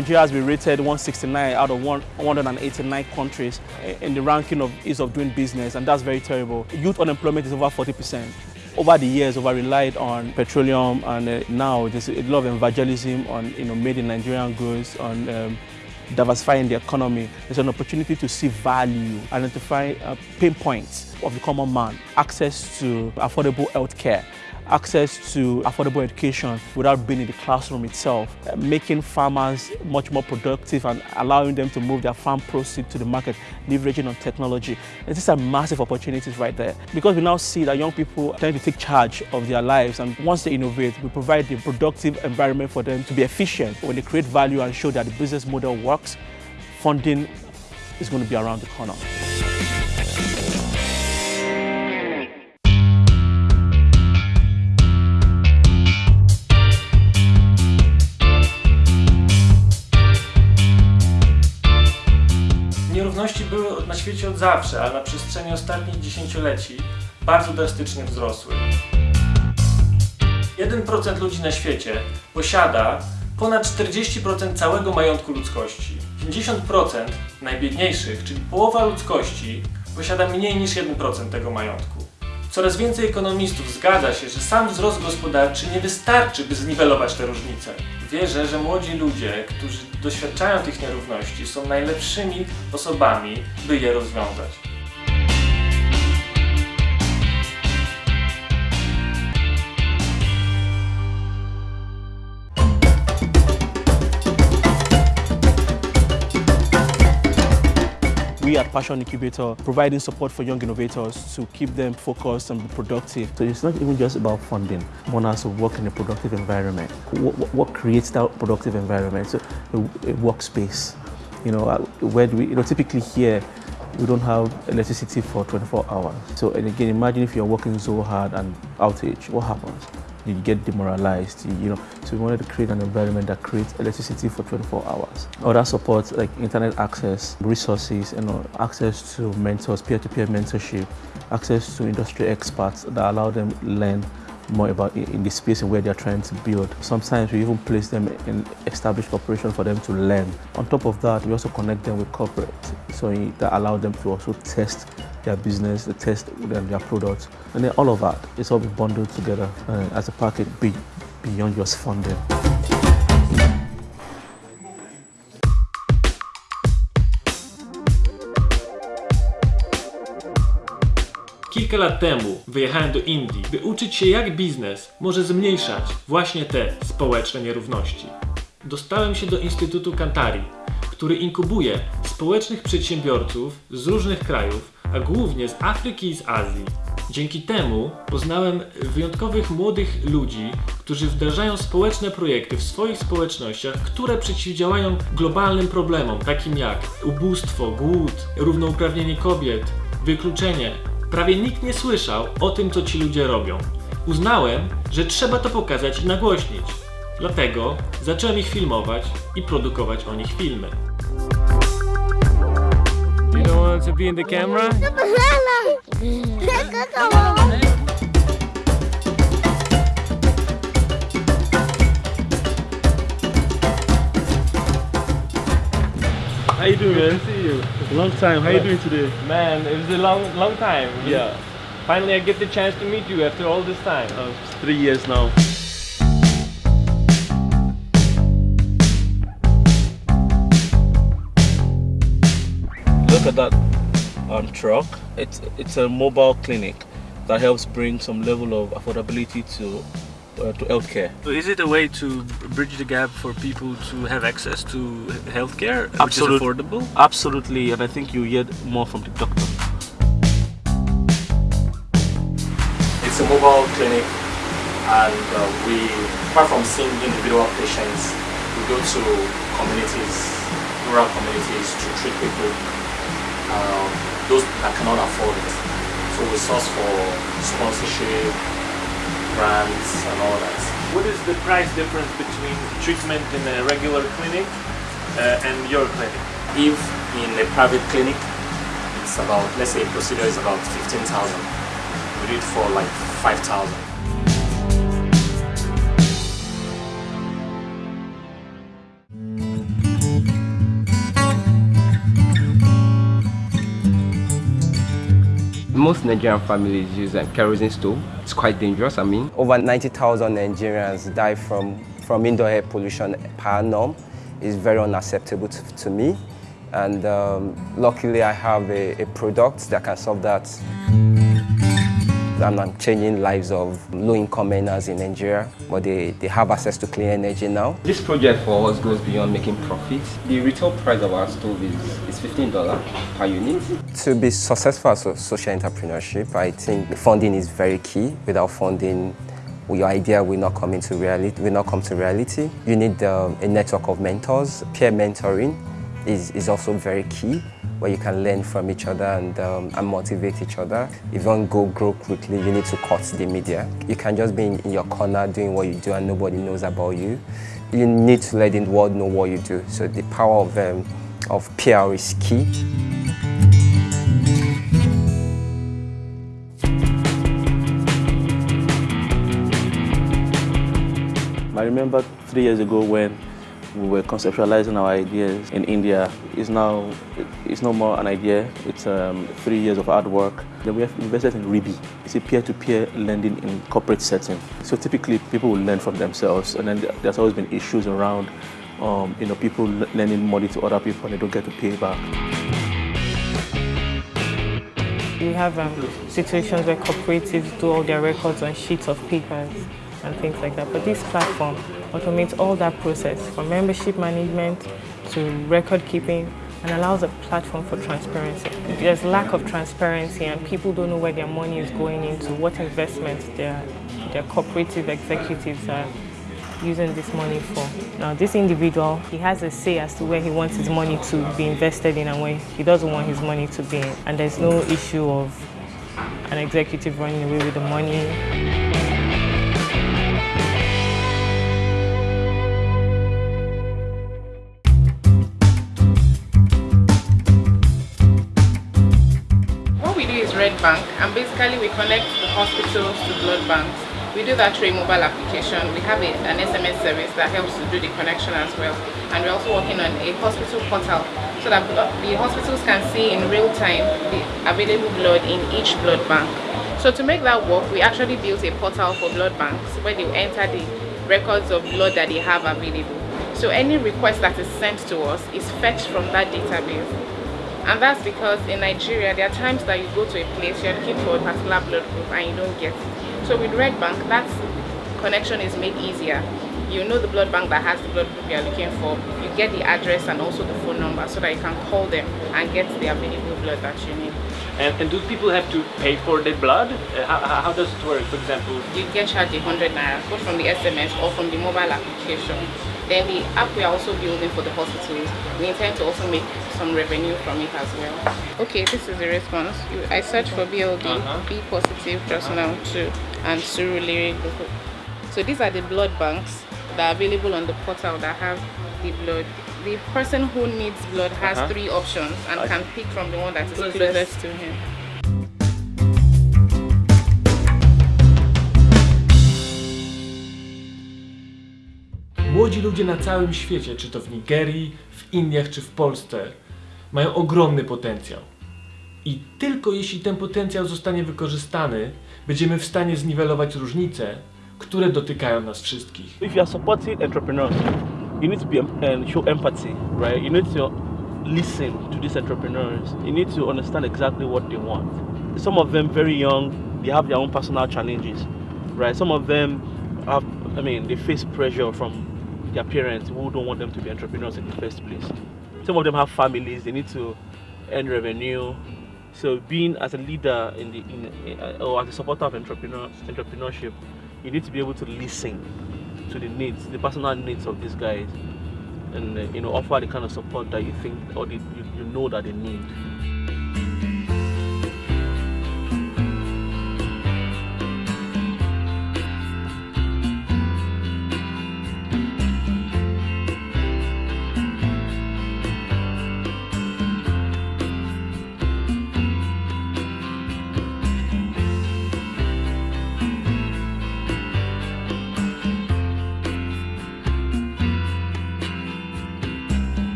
Nigeria has been rated 169 out of 189 countries in the ranking of ease of doing business, and that's very terrible. Youth unemployment is over 40%. Over the years, over relied on petroleum, and uh, now there's a lot of evangelism on you know made in Nigerian goods, on um, diversifying the economy. There's an opportunity to see value, identify uh, pain points of the common man, access to affordable health care, access to affordable education without being in the classroom itself, uh, making farmers much more productive and allowing them to move their farm proceeds to the market, leveraging on technology. And these are massive opportunities right there because we now see that young people tend to take charge of their lives and once they innovate, we provide the productive environment for them to be efficient. When they create value and show that the business model works, funding is going to be around the corner. Były na świecie od zawsze, ale na przestrzeni ostatnich dziesięcioleci bardzo drastycznie wzrosły. 1% ludzi na świecie posiada ponad 40% całego majątku ludzkości. 50% najbiedniejszych, czyli połowa ludzkości, posiada mniej niż 1% tego majątku. Coraz więcej ekonomistów zgadza się, że sam wzrost gospodarczy nie wystarczy, by zniwelować te różnice. Wierzę, że młodzi ludzie, którzy doświadczają tych nierówności, są najlepszymi osobami, by je rozwiązać. We at Passion Incubator providing support for young innovators to keep them focused and be productive. So it's not even just about funding. One has to work in a productive environment. What, what creates that productive environment? So a, a workspace. You know, uh, where do we, you know, typically here, we don't have electricity for 24 hours. So and again, imagine if you're working so hard and outage, what happens? You get demoralized, you, you, know. So we wanted to create an environment that creates electricity for 24 hours. Other support like internet access, resources, you know, access to mentors, peer-to-peer -peer mentorship, access to industry experts that allow them learn more about in the space where they're trying to build. Sometimes we even place them in established corporations for them to learn. On top of that, we also connect them with corporate, so that allow them to also test their business, the test their products, and then all of that is all bundled together uh, as a package be, beyond just funding. Kilka lat temu wyjechałem do Indii, by uczyć się jak biznes może zmniejszać właśnie te społeczne nierówności. Dostałem się do Instytutu Kantari, który inkubuje społecznych przedsiębiorców z różnych krajów, a głównie z Afryki i z Azji. Dzięki temu poznałem wyjątkowych młodych ludzi, którzy wdrażają społeczne projekty w swoich społecznościach, które przeciwdziałają globalnym problemom, takim jak ubóstwo, głód, równouprawnienie kobiet, wykluczenie. Prawie nikt nie słyszał o tym, co ci ludzie robią. Uznałem, że trzeba to pokazać i nagłośnić. Dlatego zacząłem ich filmować i produkować o nich filmy. You want to be in the camera? How you doing, man? Good to see you. Long time. How you doing today? Man, it was a long, long time. Yeah, Finally, I get the chance to meet you after all this time. uh, three years now. Look at that um, truck. It's it's a mobile clinic that helps bring some level of affordability to uh, to healthcare. So is it a way to bridge the gap for people to have access to healthcare, which Absolute- is affordable? Absolutely, and I think you hear more from the doctor. It's a mobile clinic, and uh, we, apart from seeing individual patients, we go to communities, rural communities, to treat people, uh, those that cannot afford it. So we source for sponsorship, grants, and all that. What is the price difference between treatment in a regular clinic uh, and your clinic? If in a private clinic, it's about, let's say a procedure is about 15,000. We do it for like 5,000. Most Nigerian families use a kerosene stove. It's quite dangerous, I mean. Over 90,000 Nigerians die from, from indoor air pollution per annum. It's very unacceptable to, to me. And um, luckily I have a, a product that can solve that and I'm changing lives of low-income earners in Nigeria, but they, they have access to clean energy now. This project for us goes beyond making profits. The retail price of our stove is, is $15 per unit. To be successful as a social entrepreneurship, I think funding is very key. Without funding, your idea will not come into reality. Will not come to reality. You need um, a network of mentors. Peer mentoring is, is also very key where you can learn from each other and, um, and motivate each other. If you want to go grow quickly, you need to cut the media. You can just be in, your corner doing what you do and nobody knows about you. You need to let the world know what you do. So the power of, um, of PR is key. I remember three years ago when we were conceptualizing our ideas in India. It's now it's no more an idea. It's um, three years of hard work. Then we have invested in Ribi. It's a peer-to-peer -peer lending in corporate setting. So typically people will lend from themselves, and then there's always been issues around, um, you know, people lending money to other people and they don't get to pay back. We have um, situations where cooperatives do all their records on sheets of papers and things like that. But this platform automates all that process from membership management to record keeping and allows a platform for transparency. There's lack of transparency and people don't know where their money is going into, what investments their, their cooperative executives are using this money for. Now this individual, he has a say as to where he wants his money to be invested in and where he doesn't want his money to be. And there's no issue of an executive running away with the money. Bank and basically we connect the hospitals to blood banks. We do that through a mobile application. We have a, an SMS service that helps to do the connection as well. And we're also working on a hospital portal so that the hospitals can see in real time the available blood in each blood bank. So to make that work, we actually built a portal for blood banks where they enter the records of blood that they have available. So any request that is sent to us is fetched from that database and that's because in Nigeria there are times that you go to a place you're looking for a particular blood group and you don't get it so with Red Bank that connection is made easier you know the blood bank that has the blood group you're looking for you get the address and also the phone number so that you can call them and get the available blood that you need and, and do people have to pay for the blood? Uh, how, how, does it work, for example? You get charged 100 naira, both from the SMS or from the mobile application. Then the app we are also building for the hospitals, we intend to also make some revenue from it as well. Okay, this is the response. I search for BLD, uh -huh. B positive, just now too, and Surulere So these are the blood banks that are available on the portal that have the blood. The person who needs blood has uh -huh. three options and can pick from the one that is closest to him. Młodzi ludzie na całym świecie, czy to w Nigerii, w Indiach, czy w Polsce, mają ogromny potencjał. I tylko jeśli ten potencjał zostanie wykorzystany, będziemy w stanie zniwelować różnice, które dotykają nas wszystkich. If you are supporting entrepreneurs, you need to be and show empathy, right? You need to listen to these entrepreneurs. You need to understand exactly what they want. Some of them very young, they have their own personal challenges, right? Some of them have, I mean, they face pressure from their parents who don't want them to be entrepreneurs in the first place. Some of them have families, they need to earn revenue. So being as a leader in the in, uh, or as a supporter of entrepreneur, entrepreneurship, you need to be able to listen to the needs, the personal needs of these guys, and uh, you know offer the kind of support that you think or the, you, you know that they need.